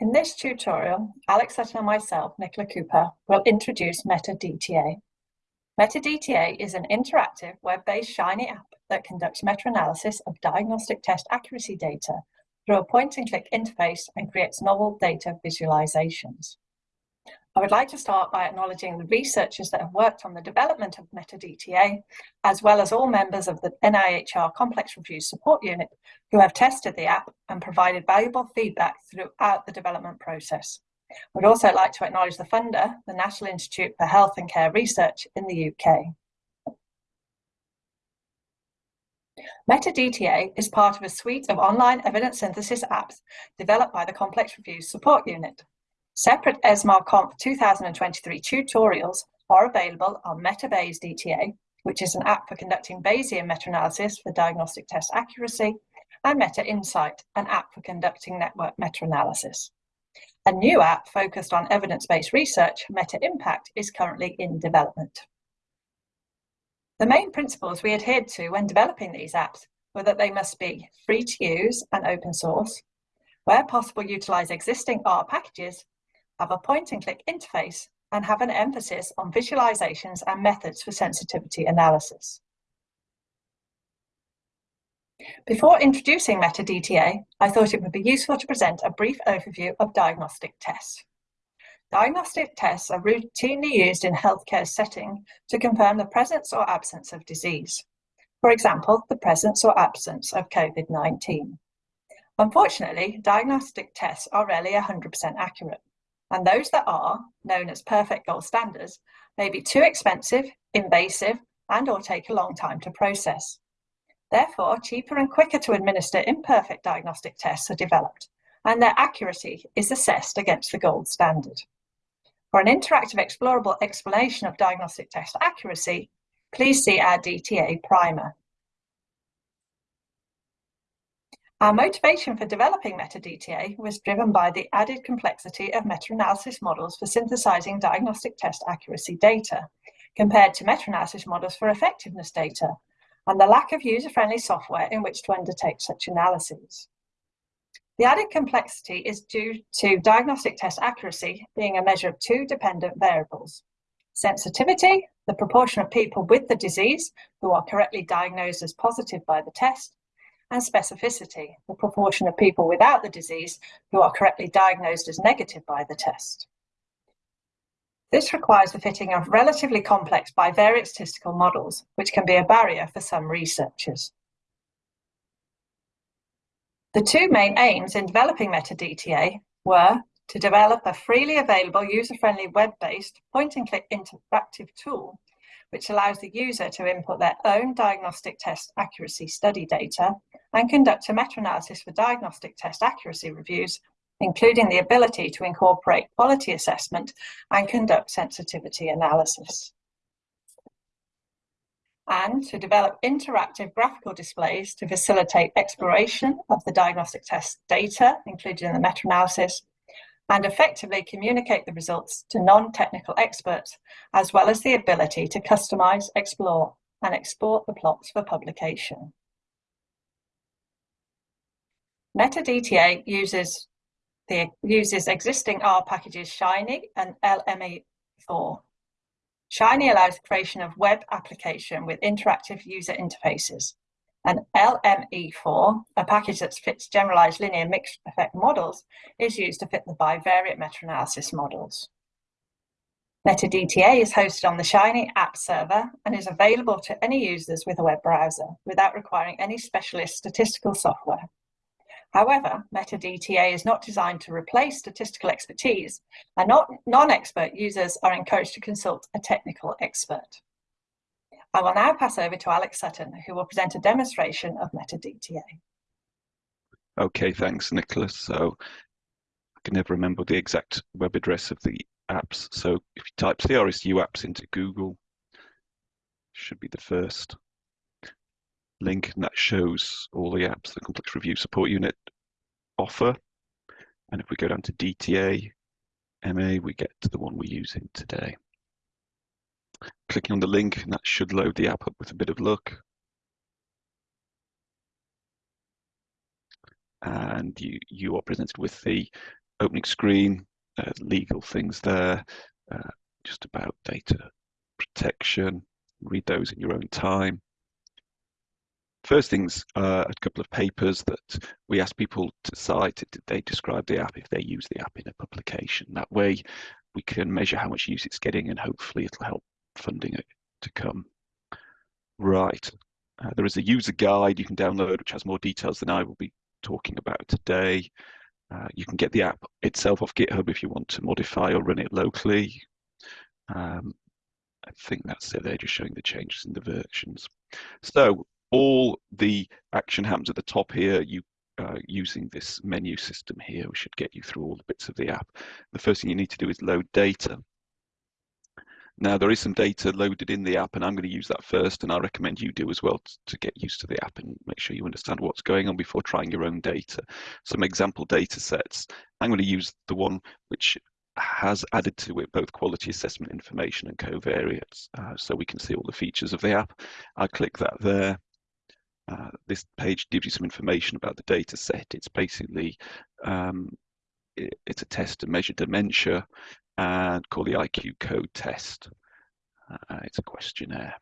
In this tutorial, Alex Sutton and myself, Nicola Cooper, will introduce MetaDTA. MetaDTA is an interactive web-based Shiny app that conducts meta-analysis of diagnostic test accuracy data through a point-and-click interface and creates novel data visualizations. I would like to start by acknowledging the researchers that have worked on the development of MetaDTA, as well as all members of the NIHR Complex Review Support Unit who have tested the app and provided valuable feedback throughout the development process. Would also like to acknowledge the funder, the National Institute for Health and Care Research in the UK. MetaDTA is part of a suite of online evidence synthesis apps developed by the Complex Review Support Unit. Separate ESMAR-Conf 2023 tutorials are available on MetaBayes DTA, which is an app for conducting Bayesian meta-analysis for diagnostic test accuracy, and Meta Insight, an app for conducting network meta-analysis. A new app focused on evidence-based research, Meta Impact, is currently in development. The main principles we adhered to when developing these apps were that they must be free to use and open source, where possible utilize existing R packages have a point-and-click interface, and have an emphasis on visualizations and methods for sensitivity analysis. Before introducing MetaDTA, I thought it would be useful to present a brief overview of diagnostic tests. Diagnostic tests are routinely used in healthcare setting to confirm the presence or absence of disease. For example, the presence or absence of COVID-19. Unfortunately, diagnostic tests are rarely 100% accurate and those that are, known as perfect gold standards, may be too expensive, invasive, and or take a long time to process. Therefore, cheaper and quicker to administer imperfect diagnostic tests are developed, and their accuracy is assessed against the gold standard. For an interactive explorable explanation of diagnostic test accuracy, please see our DTA primer. Our motivation for developing MetaDTA was driven by the added complexity of meta-analysis models for synthesizing diagnostic test accuracy data, compared to meta-analysis models for effectiveness data, and the lack of user-friendly software in which to undertake such analyses. The added complexity is due to diagnostic test accuracy being a measure of two dependent variables. Sensitivity, the proportion of people with the disease who are correctly diagnosed as positive by the test, and specificity, the proportion of people without the disease who are correctly diagnosed as negative by the test. This requires the fitting of relatively complex bivariate statistical models, which can be a barrier for some researchers. The two main aims in developing MetaDTA were to develop a freely available user-friendly web-based point-and-click interactive tool which allows the user to input their own diagnostic test accuracy study data and conduct a meta-analysis for diagnostic test accuracy reviews, including the ability to incorporate quality assessment and conduct sensitivity analysis. And to develop interactive graphical displays to facilitate exploration of the diagnostic test data included in the meta-analysis and effectively communicate the results to non-technical experts, as well as the ability to customize, explore, and export the plots for publication. MetaDTA uses the uses existing R packages Shiny and LME4. Shiny allows creation of web application with interactive user interfaces. And LME4, a package that fits generalized linear mixed effect models, is used to fit the bivariate meta-analysis models. MetaDTA is hosted on the Shiny app server and is available to any users with a web browser without requiring any specialist statistical software. However, MetaDTA is not designed to replace statistical expertise, and non-expert users are encouraged to consult a technical expert. I will now pass over to Alex Sutton, who will present a demonstration of MetaDTA. Okay, thanks, Nicola. So I can never remember the exact web address of the apps. So if you type CRSU apps into Google, should be the first link, and that shows all the apps the Complex Review Support Unit offer. And if we go down to DTA, MA, we get to the one we're using today. Clicking on the link, and that should load the app up with a bit of luck. And you, you are presented with the opening screen, uh, legal things there, uh, just about data protection. Read those in your own time. First things, uh, a couple of papers that we asked people to cite. Did they describe the app if they use the app in a publication? That way, we can measure how much use it's getting, and hopefully, it'll help funding it to come. Right. Uh, there is a user guide you can download, which has more details than I will be talking about today. Uh, you can get the app itself off GitHub if you want to modify or run it locally. Um, I think that's it. They're just showing the changes in the versions. So all the action happens at the top here. You uh, using this menu system here, we should get you through all the bits of the app. The first thing you need to do is load data. Now there is some data loaded in the app and I'm going to use that first and I recommend you do as well to get used to the app and make sure you understand what's going on before trying your own data. Some example data sets. I'm going to use the one which has added to it both quality assessment information and covariates uh, so we can see all the features of the app. I click that there. Uh, this page gives you some information about the data set. It's basically um, it, it's a test to measure dementia and call the IQ code test. Uh, it's a questionnaire.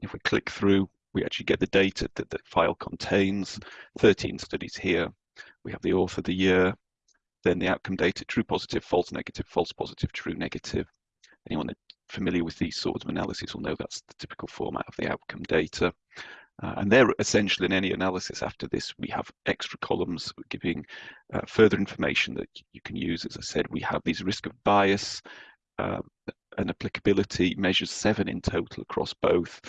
If we click through, we actually get the data that the file contains, 13 studies here. We have the author, the year, then the outcome data, true positive, false negative, false positive, true negative. Anyone familiar with these sorts of analyses will know that's the typical format of the outcome data. Uh, and they're essential in any analysis after this. We have extra columns giving uh, further information that you can use. As I said, we have these risk of bias uh, and applicability measures seven in total across both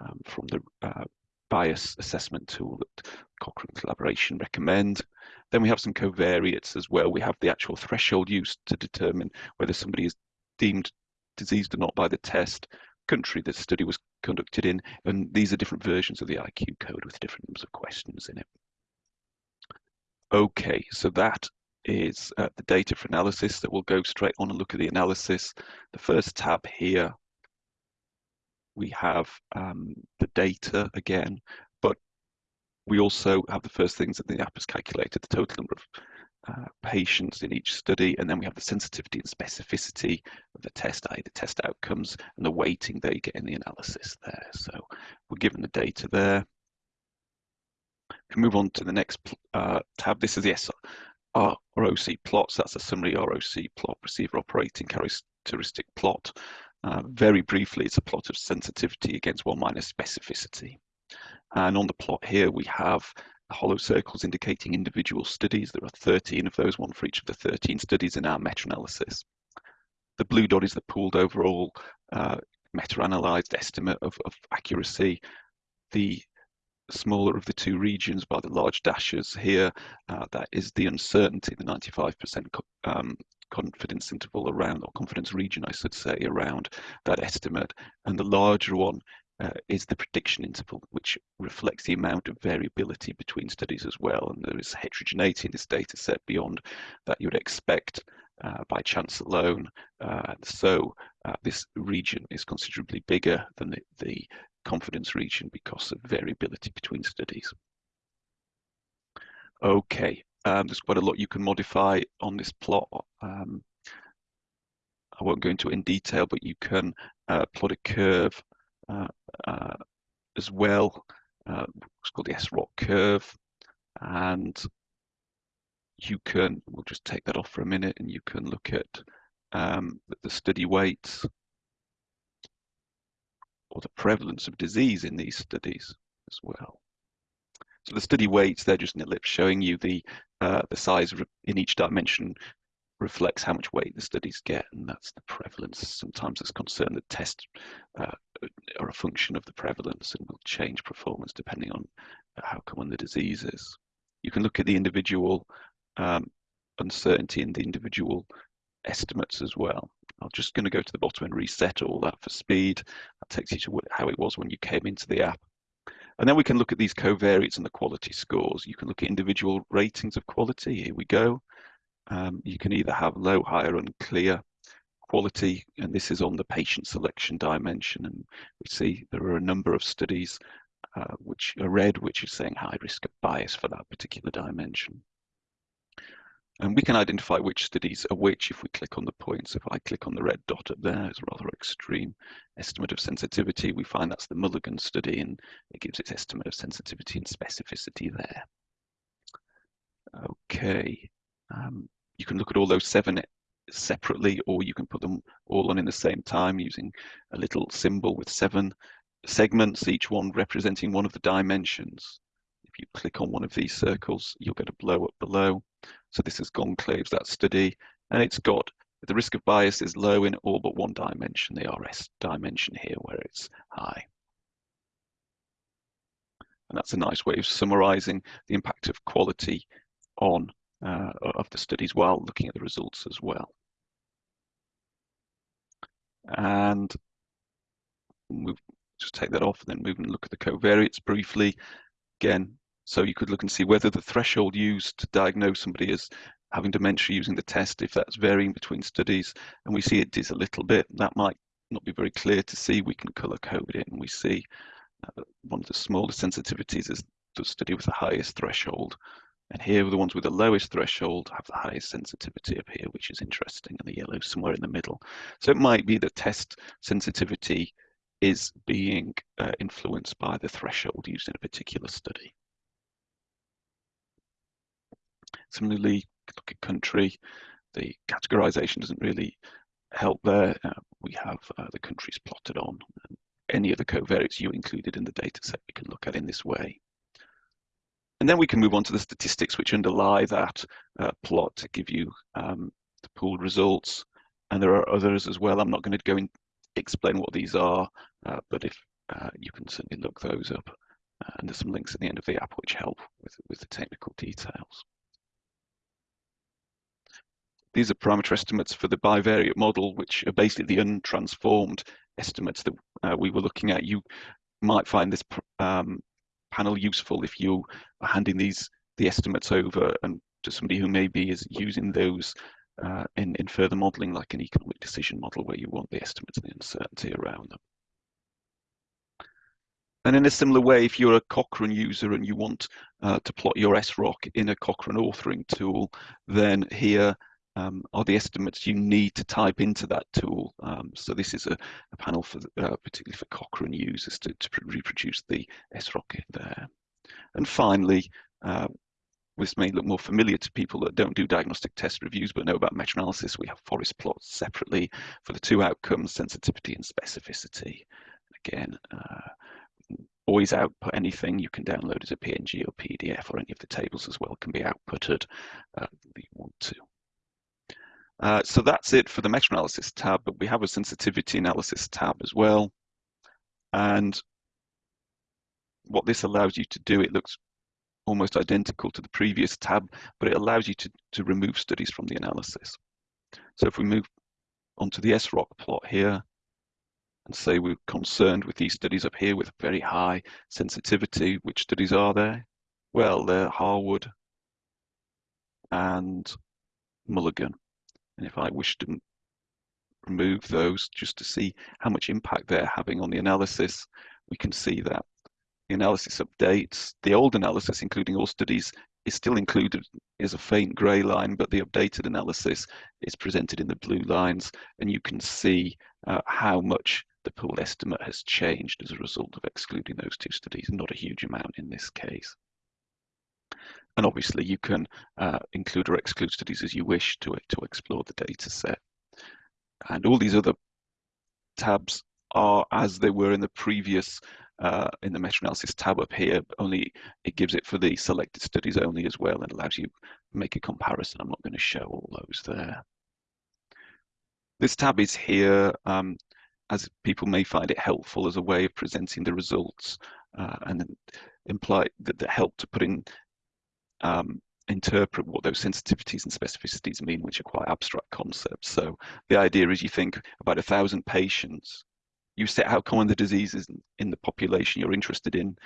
um, from the uh, bias assessment tool that Cochrane Collaboration recommend. Then we have some covariates as well. We have the actual threshold used to determine whether somebody is deemed diseased or not by the test country the study was conducted in, and these are different versions of the IQ code with different numbers of questions in it. Okay, so that is uh, the data for analysis that we'll go straight on and look at the analysis. The first tab here, we have um, the data again, but we also have the first things that the app has calculated, the total number of uh, patients in each study, and then we have the sensitivity and specificity of the test, i.e. the test outcomes, and the weighting they get in the analysis there. So we're given the data there. We move on to the next uh, tab. This is the SR ROC plots. That's a summary ROC plot, receiver operating characteristic plot. Uh, very briefly, it's a plot of sensitivity against one minus specificity. And on the plot here, we have hollow circles indicating individual studies. There are 13 of those, one for each of the 13 studies in our meta-analysis. The blue dot is the pooled overall uh, meta-analyzed estimate of, of accuracy. The smaller of the two regions by the large dashes here, uh, that is the uncertainty, the 95% um, confidence interval around, or confidence region, I should say, around that estimate. And the larger one uh, is the prediction interval, which reflects the amount of variability between studies as well. And there is heterogeneity in this data set beyond that you would expect uh, by chance alone. Uh, so uh, this region is considerably bigger than the, the, confidence region because of variability between studies. Okay, um, there's quite a lot you can modify on this plot. Um, I won't go into it in detail, but you can uh, plot a curve as well. Uh, it's called the SROC curve. And you can, we'll just take that off for a minute and you can look at um, the study weights or the prevalence of disease in these studies as well. So the study weights, they're just an ellipse showing you the uh, the size in each dimension reflects how much weight the studies get, and that's the prevalence. Sometimes it's concerned that tests uh, are a function of the prevalence and will change performance depending on how common the disease is. You can look at the individual um, uncertainty in the individual estimates as well. I'm just going to go to the bottom and reset all that for speed. That takes you to how it was when you came into the app. And then we can look at these covariates and the quality scores. You can look at individual ratings of quality. Here we go. Um, you can either have low, high, or unclear quality, and this is on the patient selection dimension. And we see there are a number of studies uh, which are red, which is saying high risk of bias for that particular dimension. And we can identify which studies are which if we click on the points. If I click on the red dot up there, it's a rather extreme estimate of sensitivity. We find that's the Mulligan study and it gives its estimate of sensitivity and specificity there. Okay, um, you can look at all those seven separately or you can put them all on in the same time using a little symbol with seven segments, each one representing one of the dimensions. If you click on one of these circles, you'll get a blow up below. So this is Goncalves, that study, and it's got the risk of bias is low in all but one dimension, the RS dimension here, where it's high. And that's a nice way of summarizing the impact of quality on uh, of the studies while looking at the results as well. And move, just take that off and then move and look at the covariates briefly. Again, so you could look and see whether the threshold used to diagnose somebody as having dementia using the test, if that's varying between studies, and we see it is a little bit, that might not be very clear to see. We can color code it and we see uh, one of the smallest sensitivities is the study with the highest threshold. And here, the ones with the lowest threshold have the highest sensitivity up here, which is interesting, and the yellow somewhere in the middle. So it might be that test sensitivity is being uh, influenced by the threshold used in a particular study. Similarly, look at country, the categorization doesn't really help there. Uh, we have uh, the countries plotted on. Any of the covariates you included in the data set we can look at in this way. And then we can move on to the statistics which underlie that uh, plot to give you um, the pooled results. And there are others as well. I'm not going to go and explain what these are, uh, but if uh, you can certainly look those up. Uh, and there's some links at the end of the app which help with, with the technical details. These are parameter estimates for the bivariate model, which are basically the untransformed estimates that uh, we were looking at. You might find this um, panel useful if you are handing these the estimates over and to somebody who maybe is using those uh, in, in further modeling like an economic decision model where you want the estimates and the uncertainty around them. And in a similar way, if you're a Cochrane user and you want uh, to plot your SROC in a Cochrane authoring tool, then here um, are the estimates you need to type into that tool. Um, so this is a, a panel for uh, particularly for Cochrane users to, to reproduce the SROC there. And finally, uh, this may look more familiar to people that don't do diagnostic test reviews but know about meta-analysis. We have forest plots separately for the two outcomes, sensitivity and specificity. Again, uh, always output anything you can download as a PNG or PDF or any of the tables as well can be outputted uh, you want to. Uh, so that's it for the meta-analysis tab, but we have a sensitivity analysis tab as well. And what this allows you to do, it looks almost identical to the previous tab, but it allows you to, to remove studies from the analysis. So if we move onto the SROC plot here, and say we're concerned with these studies up here with very high sensitivity, which studies are there? Well, they're Harwood and Mulligan. And if I wish to remove those just to see how much impact they're having on the analysis, we can see that the analysis updates. The old analysis, including all studies, is still included as a faint grey line, but the updated analysis is presented in the blue lines, and you can see uh, how much the pool estimate has changed as a result of excluding those two studies, not a huge amount in this case. And obviously you can uh, include or exclude studies as you wish to, to explore the data set. And all these other tabs are as they were in the previous, uh, in the meta-analysis tab up here, only it gives it for the selected studies only as well and allows you to make a comparison. I'm not going to show all those there. This tab is here um, as people may find it helpful as a way of presenting the results uh, and imply that, that help to put in um, interpret what those sensitivities and specificities mean, which are quite abstract concepts. So the idea is you think about a thousand patients, you set how common the disease is in the population you're interested in.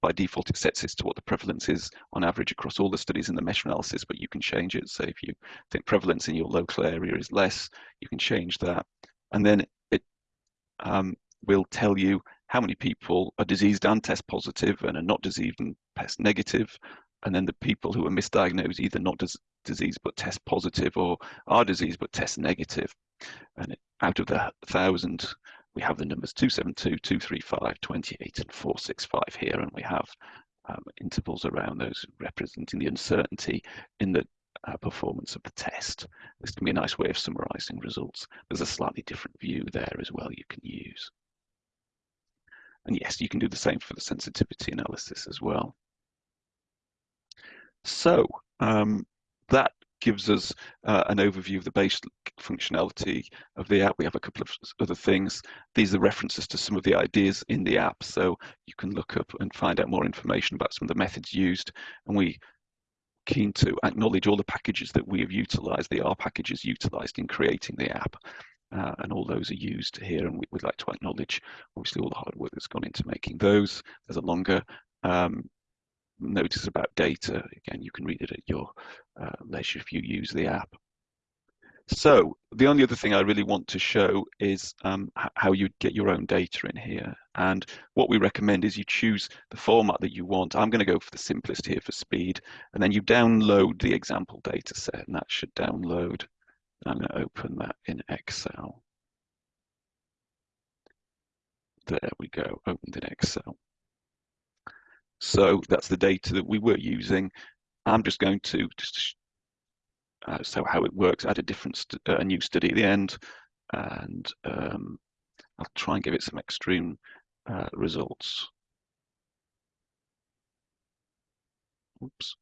By default, it sets it to what the prevalence is on average across all the studies in the meta-analysis, but you can change it. So if you think prevalence in your local area is less, you can change that. And then it um, will tell you how many people are diseased and test positive and are not diseased and test negative, and then the people who are misdiagnosed, either not disease but test positive or are disease but test negative. And out of the thousand, we have the numbers 272, 235, 28 and 465 here and we have um, intervals around those representing the uncertainty in the uh, performance of the test. This can be a nice way of summarizing results. There's a slightly different view there as well you can use. And yes, you can do the same for the sensitivity analysis as well. So um, that gives us uh, an overview of the basic functionality of the app. We have a couple of other things. These are references to some of the ideas in the app, so you can look up and find out more information about some of the methods used. And we keen to acknowledge all the packages that we have utilized, the R packages utilized in creating the app. Uh, and all those are used here and we, would like to acknowledge obviously all the hard work that's gone into making those. There's a longer um, notice about data. Again, you can read it at your uh, leisure if you use the app. So the only other thing I really want to show is um, how you get your own data in here. And what we recommend is you choose the format that you want. I'm going to go for the simplest here for speed. And then you download the example data set and that should download. I'm going to open that in Excel. There we go, opened in Excel. So that's the data that we were using. I'm just going to just uh, so how it works, add a different a new study at the end, and um, I'll try and give it some extreme uh, results. Oops.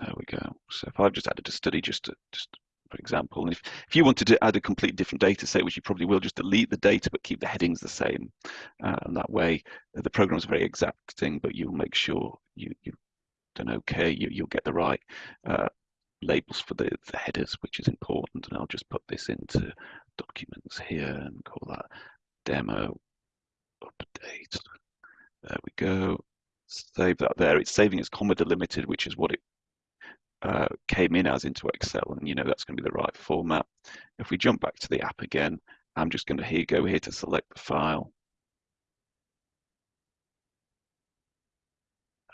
There we go. So if I've just added a study just to just for example. And if, if you wanted to add a completely different data set, which you probably will, just delete the data but keep the headings the same. Uh, and that way the program is very exacting, but you'll make sure you, you've done okay, you, you'll get the right uh, labels for the, the headers, which is important. And I'll just put this into documents here and call that demo update. There we go. Save that there. It's saving as comma delimited, which is what it uh, came in as into Excel and you know that's going to be the right format. If we jump back to the app again, I'm just going to here go here to select the file.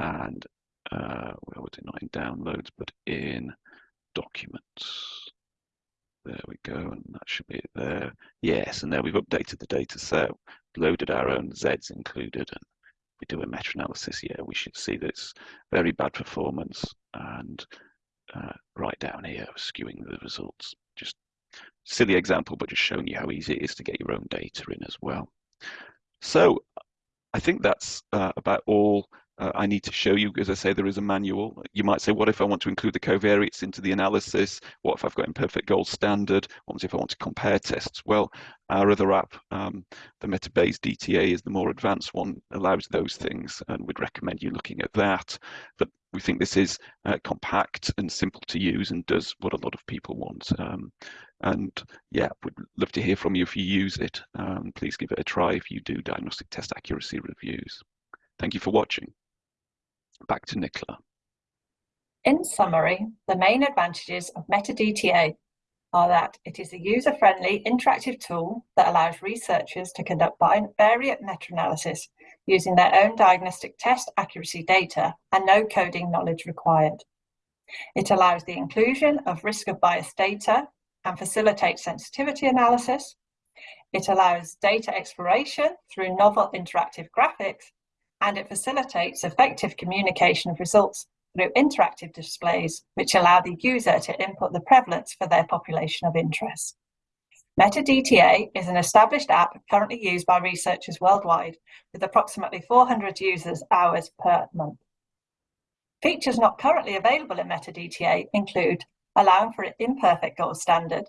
And uh, where was it not in downloads, but in documents. There we go, and that should be it there. Yes, and there we've updated the data set, loaded our own Zs included, and we do a meta-analysis, yeah, we should see this very bad performance and uh, right down here, skewing the results. Just silly example, but just showing you how easy it is to get your own data in as well. So I think that's uh, about all uh, I need to show you. As I say, there is a manual. You might say, what if I want to include the covariates into the analysis? What if I've got imperfect gold standard? What if I want to compare tests? Well, our other app, um, the MetaBayes DTA is the more advanced one, allows those things, and we'd recommend you looking at that. But we think this is uh, compact and simple to use and does what a lot of people want. Um, and yeah, we'd love to hear from you if you use it. Um, please give it a try if you do diagnostic test accuracy reviews. Thank you for watching. Back to Nicola. In summary, the main advantages of MetaDTA are that it is a user-friendly interactive tool that allows researchers to conduct bivariate meta-analysis using their own diagnostic test accuracy data and no coding knowledge required. It allows the inclusion of risk of bias data and facilitates sensitivity analysis. It allows data exploration through novel interactive graphics, and it facilitates effective communication of results through interactive displays, which allow the user to input the prevalence for their population of interest. MetaDTA is an established app currently used by researchers worldwide with approximately 400 users hours per month. Features not currently available in MetaDTA include allowing for an imperfect gold standard,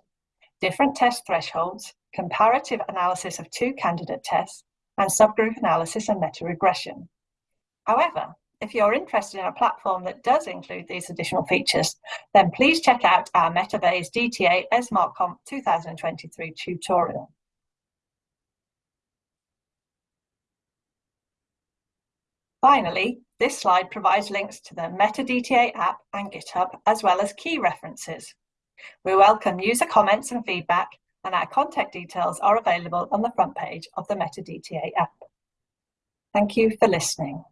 different test thresholds, comparative analysis of two candidate tests, and subgroup analysis and meta-regression. However, if you're interested in a platform that does include these additional features, then please check out our MetaBayes DTA ESMARC 2023 tutorial. Finally, this slide provides links to the MetaDTA app and GitHub, as well as key references. We welcome user comments and feedback, and our contact details are available on the front page of the MetaDTA app. Thank you for listening.